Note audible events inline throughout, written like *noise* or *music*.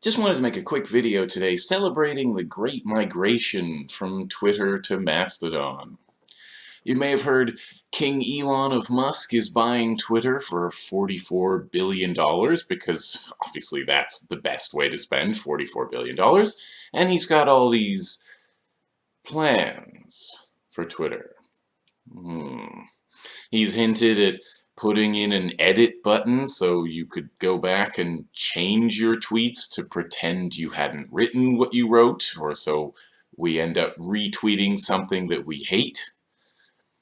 Just wanted to make a quick video today celebrating the great migration from Twitter to Mastodon. You may have heard King Elon of Musk is buying Twitter for $44 billion because obviously that's the best way to spend $44 billion. And he's got all these plans for Twitter. Hmm. He's hinted at putting in an edit button so you could go back and change your tweets to pretend you hadn't written what you wrote, or so we end up retweeting something that we hate.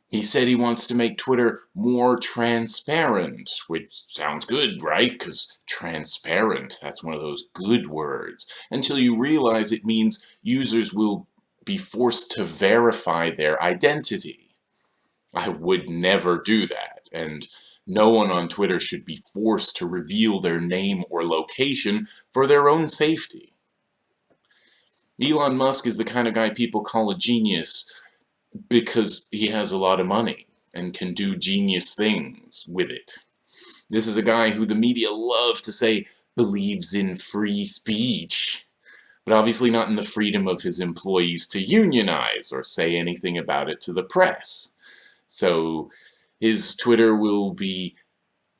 He said he wants to make Twitter more transparent, which sounds good, right? Because transparent, that's one of those good words, until you realize it means users will be forced to verify their identity. I would never do that, and no one on Twitter should be forced to reveal their name or location for their own safety. Elon Musk is the kind of guy people call a genius because he has a lot of money and can do genius things with it. This is a guy who the media love to say believes in free speech, but obviously not in the freedom of his employees to unionize or say anything about it to the press. So his Twitter will be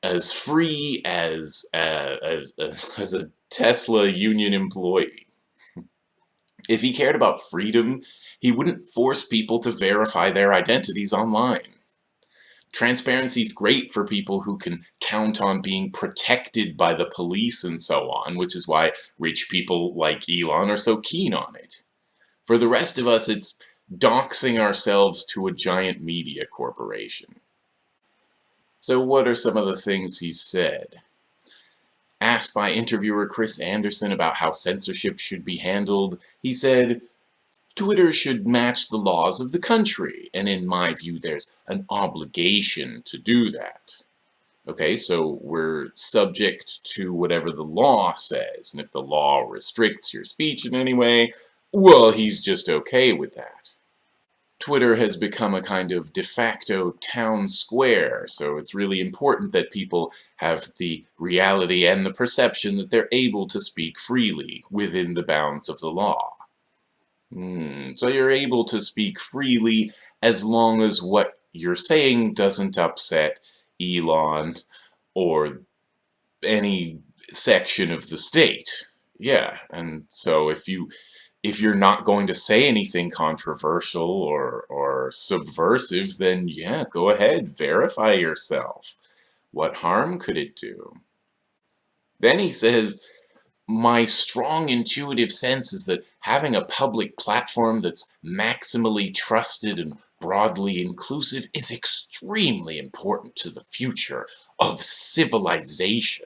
as free as, uh, *laughs* as, a Tesla union employee. *laughs* if he cared about freedom, he wouldn't force people to verify their identities online. Transparency is great for people who can count on being protected by the police and so on, which is why rich people like Elon are so keen on it. For the rest of us, it's doxing ourselves to a giant media corporation. So what are some of the things he said? Asked by interviewer Chris Anderson about how censorship should be handled, he said, Twitter should match the laws of the country, and in my view there's an obligation to do that. Okay, so we're subject to whatever the law says, and if the law restricts your speech in any way, well, he's just okay with that. Twitter has become a kind of de facto town square, so it's really important that people have the reality and the perception that they're able to speak freely within the bounds of the law. Hmm. So you're able to speak freely as long as what you're saying doesn't upset Elon or any section of the state. Yeah, and so if you if you're not going to say anything controversial or, or subversive, then yeah, go ahead, verify yourself. What harm could it do? Then he says, my strong intuitive sense is that having a public platform that's maximally trusted and broadly inclusive is extremely important to the future of civilization.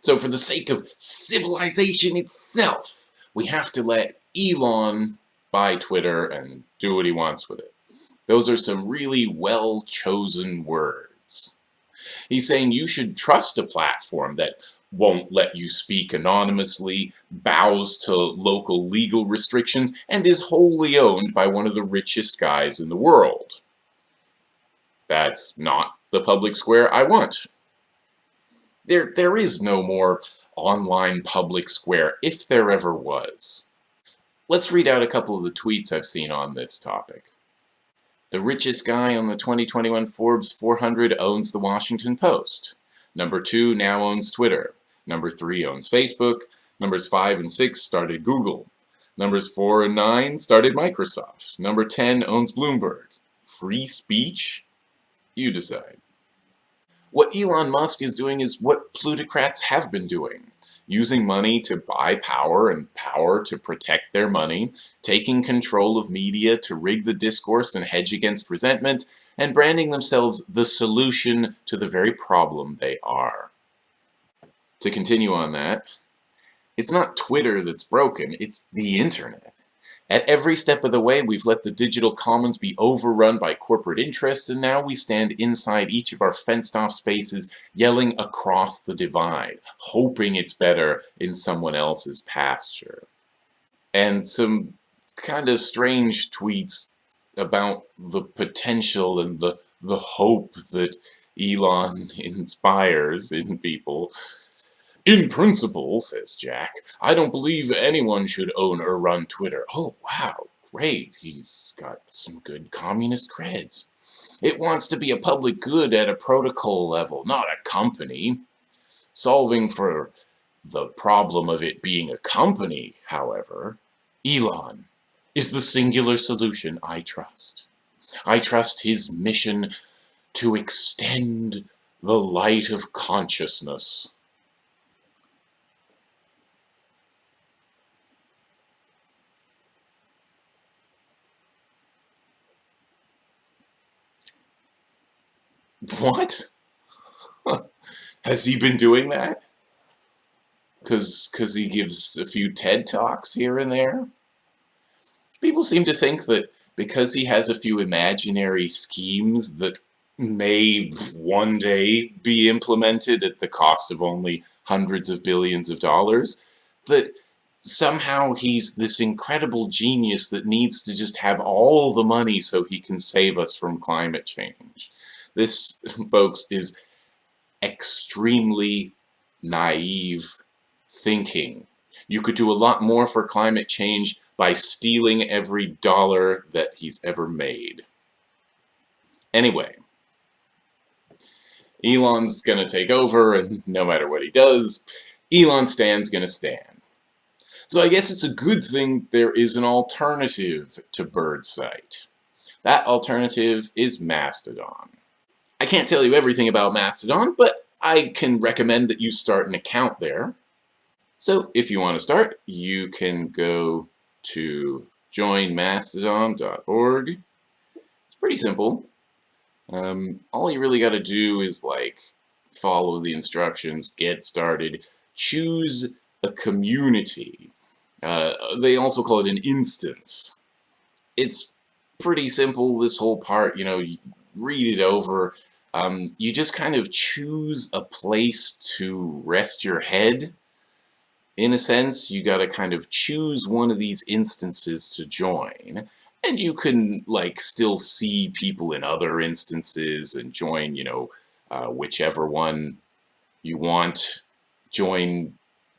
So for the sake of civilization itself, we have to let Elon buy Twitter and do what he wants with it. Those are some really well-chosen words. He's saying you should trust a platform that won't let you speak anonymously, bows to local legal restrictions, and is wholly owned by one of the richest guys in the world. That's not the public square I want. There, there is no more online public square, if there ever was. Let's read out a couple of the tweets I've seen on this topic. The richest guy on the 2021 Forbes 400 owns the Washington Post. Number 2 now owns Twitter. Number 3 owns Facebook. Numbers 5 and 6 started Google. Numbers 4 and 9 started Microsoft. Number 10 owns Bloomberg. Free speech? You decide. What Elon Musk is doing is what plutocrats have been doing using money to buy power and power to protect their money, taking control of media to rig the discourse and hedge against resentment, and branding themselves the solution to the very problem they are. To continue on that, it's not Twitter that's broken, it's the internet. At every step of the way, we've let the digital commons be overrun by corporate interests, and now we stand inside each of our fenced-off spaces, yelling across the divide, hoping it's better in someone else's pasture. And some kind of strange tweets about the potential and the, the hope that Elon *laughs* inspires in people In principle, says Jack, I don't believe anyone should own or run Twitter. Oh, wow, great. He's got some good communist creds. It wants to be a public good at a protocol level, not a company. Solving for the problem of it being a company, however, Elon is the singular solution I trust. I trust his mission to extend the light of consciousness. *laughs* What? *laughs* Has he been doing that? Cause, cause he gives a few TED Talks here and there? People seem to think that because he has a few imaginary schemes that may one day be implemented at the cost of only hundreds of billions of dollars, that somehow he's this incredible genius that needs to just have all the money so he can save us from climate change. This, *laughs* folks, is extremely naive thinking. You could do a lot more for climate change by stealing every dollar that he's ever made. Anyway, Elon's gonna take over, and *laughs* no matter what he does, Elon Stan's gonna stand. So I guess it's a good thing there is an alternative to Bird Birdsite. That alternative is Mastodon. I can't tell you everything about Mastodon, but I can recommend that you start an account there. So if you want to start, you can go to joinmastodon.org. It's pretty simple. Um, all you really got to do is like follow the instructions, get started, choose a community. Uh, they also call it an instance. It's pretty simple, this whole part, you know, read it over, um, you just kind of choose a place to rest your head. In a sense, you got to kind of choose one of these instances to join. And you can, like, still see people in other instances and join, you know, uh, whichever one you want. Join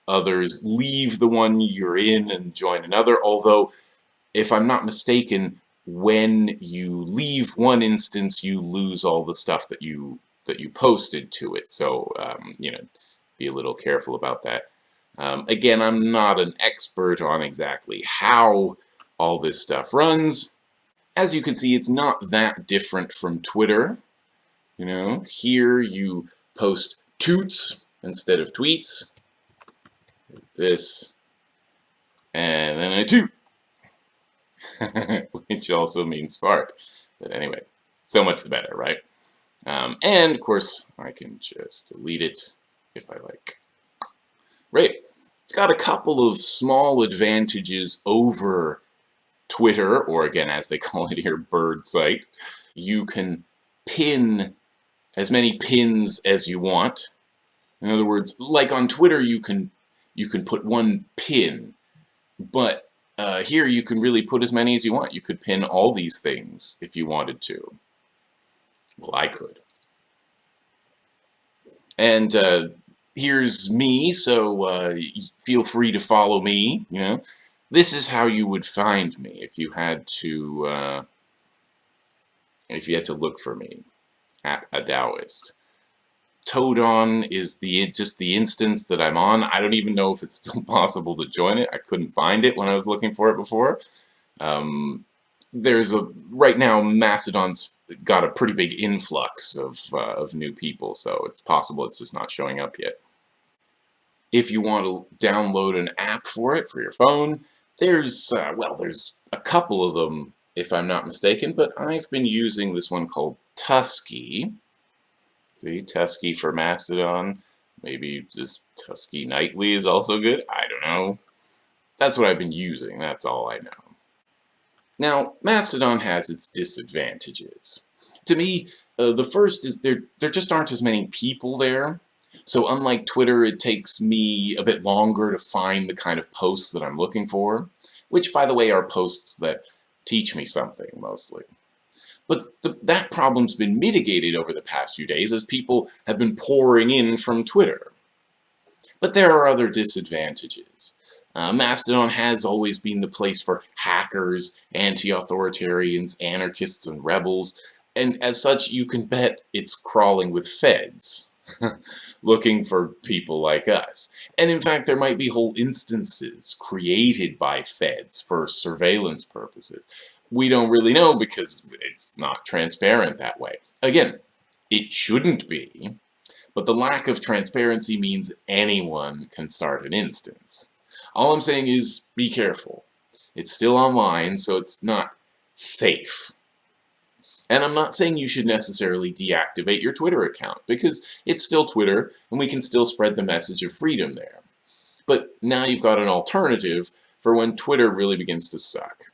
others, leave the one you're in and join another. Although, if I'm not mistaken, when you leave one instance, you lose all the stuff that you that you posted to it. So um, you know, be a little careful about that. Um, again, I'm not an expert on exactly how all this stuff runs. As you can see, it's not that different from Twitter. You know, here you post toots instead of tweets. This, and then I toot. *laughs* which also means fart. But anyway, so much the better, right? Um, and, of course, I can just delete it if I like. Right. It's got a couple of small advantages over Twitter, or again, as they *laughs* call it here, Birdsite. You can pin as many pins as you want. In other words, like on Twitter, you can you can put one pin, but uh, here you can really put as many as you want. You could pin all these things if you wanted to. Well, I could. And uh, here's me, so uh, feel free to follow me, you know. This is how you would find me if you had to, uh, if you had to look for me at a Taoist. Todon is the just the instance that I'm on. I don't even know if it's still *laughs* possible to join it. I couldn't find it when I was looking for it before. Um, there's a right now Mastodon's got a pretty big influx of uh, of new people, so it's possible it's just not showing up yet. If you want to download an app for it for your phone, there's uh, well, there's a couple of them if I'm not mistaken, but I've been using this one called Tusky. See, Tusky for Mastodon. Maybe this Tusky Nightly is also good. I don't know. That's what I've been using. That's all I know. Now, Mastodon has its disadvantages. To me, uh, the first is there, there just aren't as many people there. So unlike Twitter, it takes me a bit longer to find the kind of posts that I'm looking for, which, by the way, are posts that teach me something, mostly. But the, that problem's been mitigated over the past few days as people have been pouring in from Twitter. But there are other disadvantages. Uh, Mastodon has always been the place for hackers, anti-authoritarians, anarchists, and rebels, and as such you can bet it's crawling with feds, *laughs* looking for people like us. And in fact there might be whole instances created by feds for surveillance purposes. We don't really know because it's not transparent that way. Again, it shouldn't be, but the lack of transparency means anyone can start an instance. All I'm saying is be careful. It's still online, so it's not safe. And I'm not saying you should necessarily deactivate your Twitter account, because it's still Twitter, and we can still spread the message of freedom there. But now you've got an alternative for when Twitter really begins to suck.